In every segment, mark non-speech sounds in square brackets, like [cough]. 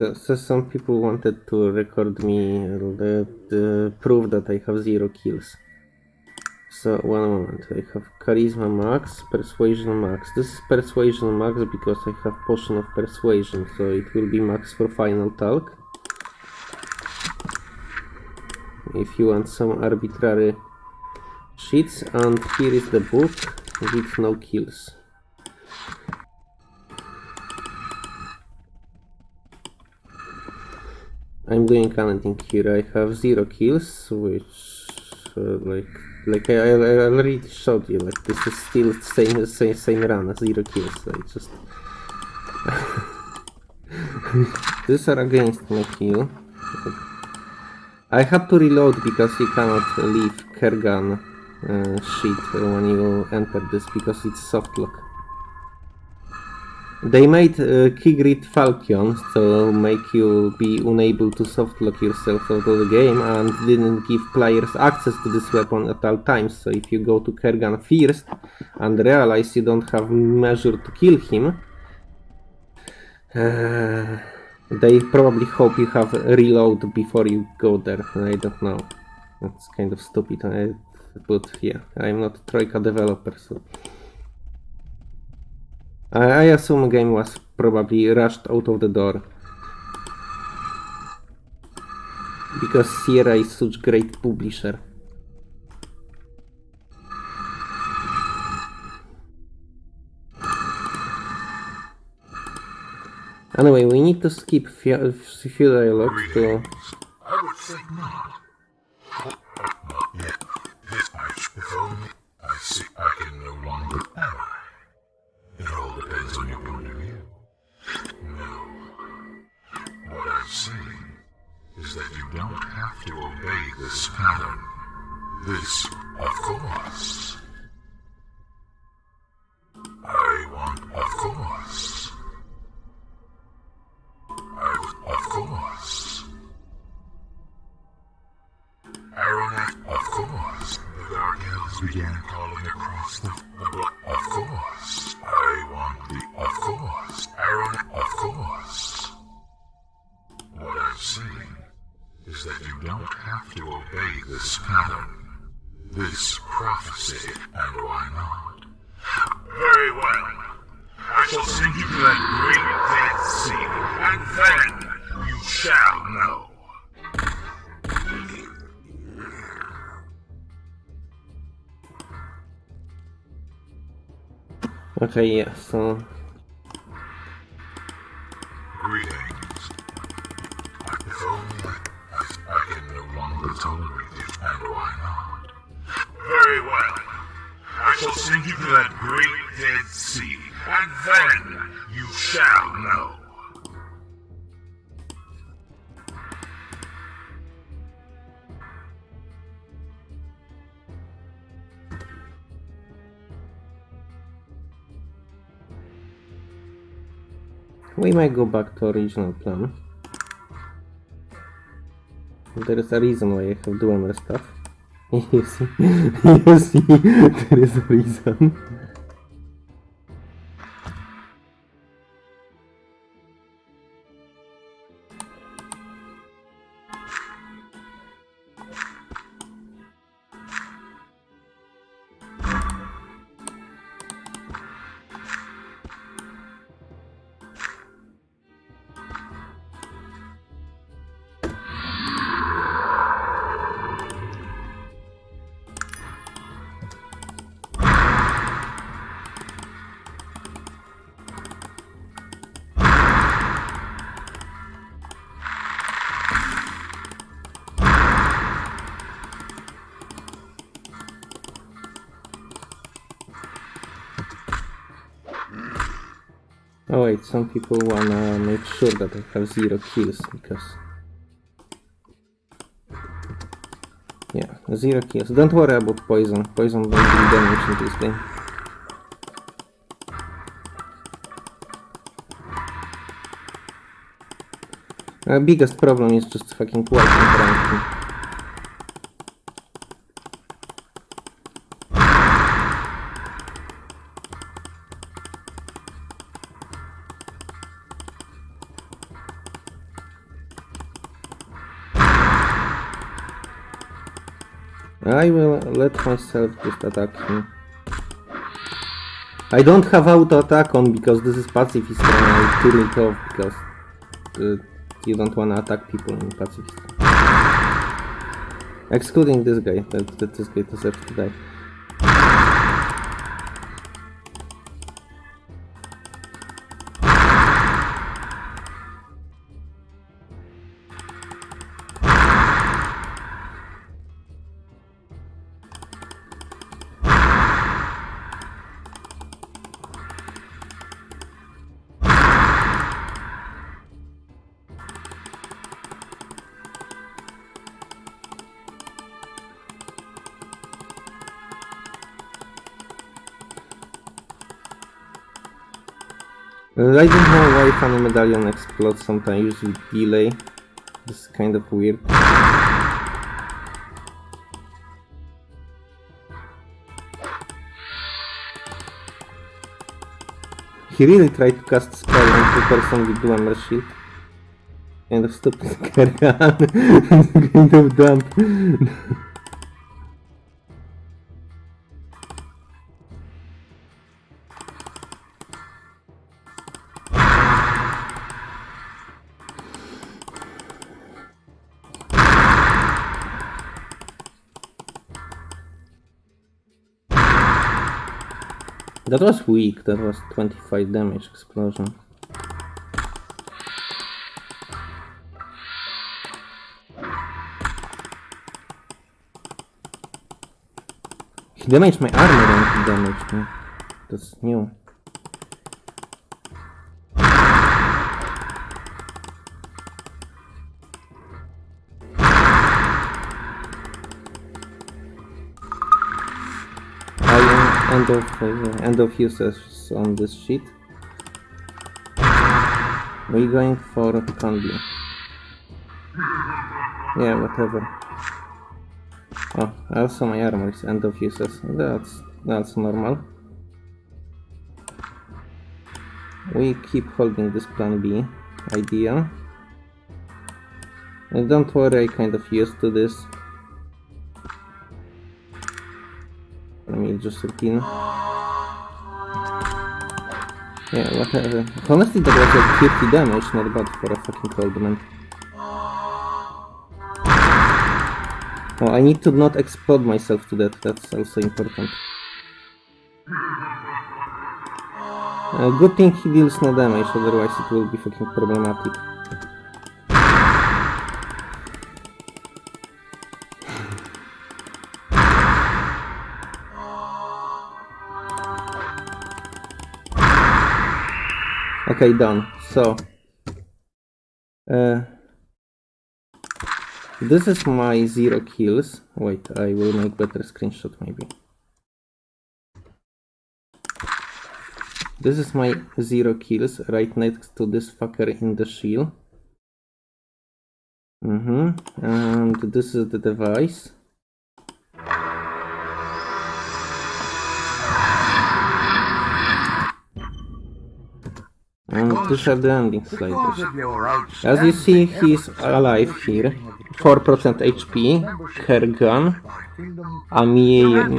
So, so some people wanted to record me and the uh, proof that I have zero kills. So one moment, I have charisma max, persuasion max. This is persuasion max because I have potion of persuasion, so it will be max for final talk. If you want some arbitrary sheets, and here is the book with no kills. I'm doing anything here. I have zero kills, which uh, like like I, I, already showed you. Like this is still same same same run, zero kills. I just [laughs] these are against my kill. I had to reload because you cannot leave Kerghan uh, sheet when you enter this because it's soft lock. They made uh, Kygrid Falchion to make you be unable to softlock yourself out of the game and didn't give players access to this weapon at all times. So if you go to Kerghan first and realize you don't have measure to kill him, uh, they probably hope you have reload before you go there. I don't know. That's kind of stupid. I, but yeah, I'm not Troika developer, so. I assume game was probably rushed out of the door. Because Sierra is such a great publisher. Anyway, we need to skip few, few dialogues to... I would not. Not yet. This. I see I This, of course. I want, of course. I, of course. Arronax, of course. The Dark Elves began calling across the, the block. Of course. I want the, of course. Arronax, of course. What I'm saying is that you don't have to obey this pattern, this prophecy, and why not? Very well. I shall send you to that great dead sea, and then you shall know. Okay, yeah, so... Greetings. If only I, can no longer tolerate it, and why not? Very well. I shall send you to that great dead sea, and then you shall know. We might go back to original plan. There is a reason why I have Dwemer stuff. you see, you see, there is a reason. Oh wait, some people wanna make sure that I have zero kills because... Yeah, zero kills. Don't worry about poison. Poison don't do damage in this game. Uh, biggest problem is just fucking wiping ranking. I will let myself just attack him. I don't have auto attack on because this is pacifist and I turn it off because uh, you don't wanna attack people in pacifist. Excluding this guy, that, that this guy deserves to die. I don't know why Funny Medallion explodes sometimes with delay. This is kind of weird. He really tried to cast spell on the person with Dwemer shield. Kind of stupid [laughs] carry on. [laughs] kind of dumb. [laughs] That was weak, that was 25 damage explosion. He damaged my armor and he damaged me. That's new. End of uh, end of users on this sheet. We're going for combi. Yeah, whatever. Oh, also my armor is end of uses. That's that's normal. We keep holding this plan B idea. And don't worry, I kind of used to this. Let me just routine. Yeah, whatever. Honestly, that was like 50 damage, not bad for a fucking cold man. Oh, I need to not explode myself to death, that's also important. Uh, good thing he deals no damage, otherwise it will be fucking problematic. Okay, done. So, uh, this is my zero kills. Wait, I will make better screenshot maybe. This is my zero kills right next to this fucker in the shield. Mm-hmm. And this is the device. And these the ending sliders. Because of your As you see, he's alive here. 4% HP, hair gun. my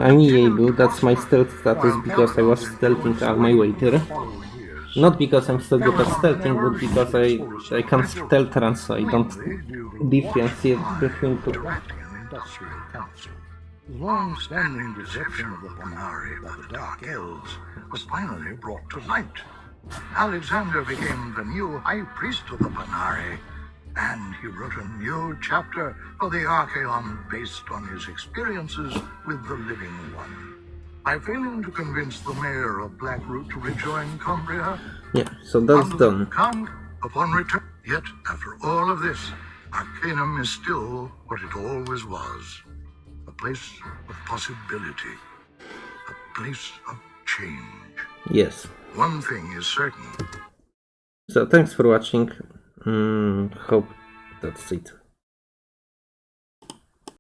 I'm, able, that's my stealth status because I was stealthing all my way there. Not because I'm so good at stealthing, but because I, I can stealth run so I don't differentiate between two. drafting an industrial council. The long-standing deception of the Panarii by the Dark Elves was finally brought to light. Alexander became the new High Priest of the Panarii, and he wrote a new chapter for the Archaeon based on his experiences with the Living One. By failing to convince the mayor of Blackroot to rejoin Cumbria, Yeah, so that's done. Count, upon return. Yet, after all of this, Arcanum is still what it always was a place of possibility, a place of change. Yes. One thing is certain So thanks for watching. Mm, hope that's it.